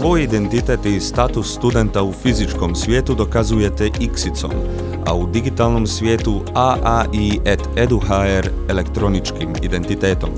Svoj identitet i status studenta u fizičkom svijetu dokazujete X-icom, a u digitalnom svijetu AAI et eduhr elektroničkim identitetom.